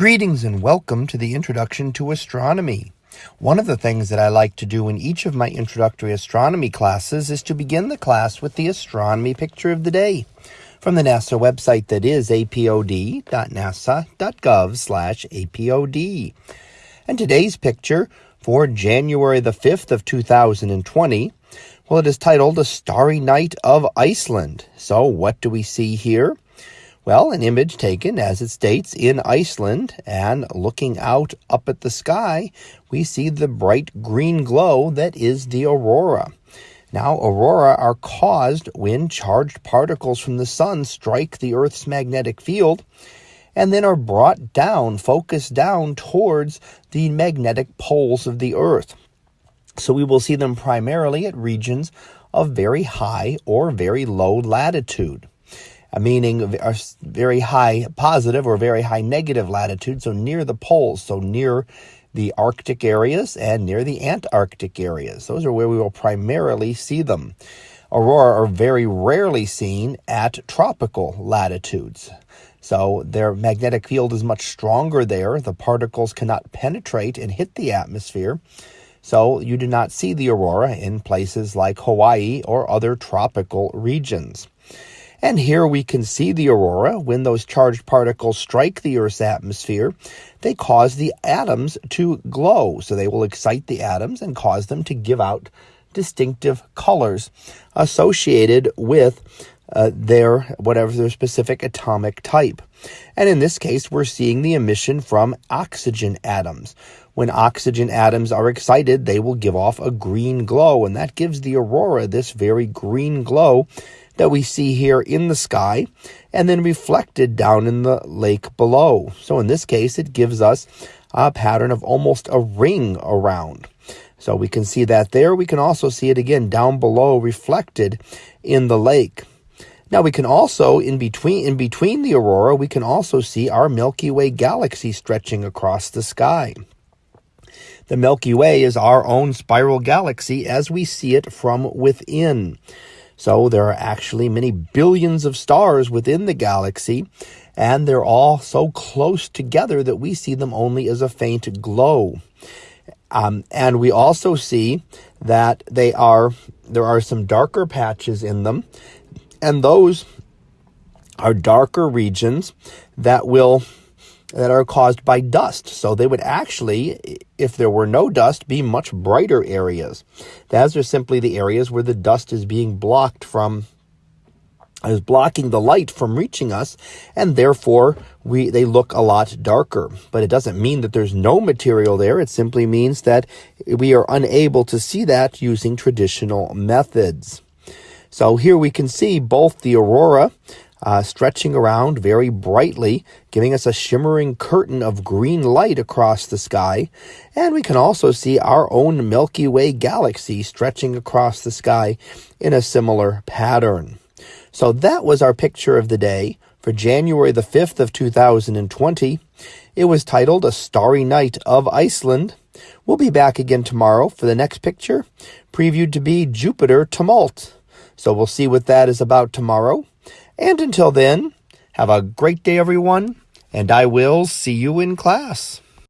Greetings and welcome to the Introduction to Astronomy. One of the things that I like to do in each of my introductory astronomy classes is to begin the class with the astronomy picture of the day from the NASA website that is apod.nasa.gov slash apod. And today's picture for January the 5th of 2020, well, it is titled A Starry Night of Iceland. So what do we see here? Well, an image taken, as it states, in Iceland, and looking out up at the sky, we see the bright green glow that is the aurora. Now, aurora are caused when charged particles from the sun strike the Earth's magnetic field and then are brought down, focused down towards the magnetic poles of the Earth. So we will see them primarily at regions of very high or very low latitude meaning a very high positive or very high negative latitude, so near the poles, so near the Arctic areas and near the Antarctic areas. Those are where we will primarily see them. Aurora are very rarely seen at tropical latitudes. So their magnetic field is much stronger there. The particles cannot penetrate and hit the atmosphere. So you do not see the aurora in places like Hawaii or other tropical regions. And here we can see the aurora. When those charged particles strike the Earth's atmosphere, they cause the atoms to glow. So they will excite the atoms and cause them to give out distinctive colors associated with uh, their whatever their specific atomic type. And in this case, we're seeing the emission from oxygen atoms. When oxygen atoms are excited, they will give off a green glow, and that gives the aurora this very green glow that we see here in the sky and then reflected down in the lake below. So in this case, it gives us a pattern of almost a ring around. So we can see that there. We can also see it again down below reflected in the lake. Now we can also, in between, in between the aurora, we can also see our Milky Way galaxy stretching across the sky. The Milky Way is our own spiral galaxy as we see it from within. So there are actually many billions of stars within the galaxy, and they're all so close together that we see them only as a faint glow. Um, and we also see that they are there are some darker patches in them, and those are darker regions that will that are caused by dust. So they would actually, if there were no dust, be much brighter areas. Those are simply the areas where the dust is being blocked from is blocking the light from reaching us and therefore we they look a lot darker but it doesn't mean that there's no material there it simply means that we are unable to see that using traditional methods so here we can see both the aurora uh, stretching around very brightly, giving us a shimmering curtain of green light across the sky. And we can also see our own Milky Way galaxy stretching across the sky in a similar pattern. So that was our picture of the day for January the 5th of 2020. It was titled A Starry Night of Iceland. We'll be back again tomorrow for the next picture, previewed to be Jupiter Tumult. So we'll see what that is about tomorrow. And until then, have a great day, everyone, and I will see you in class.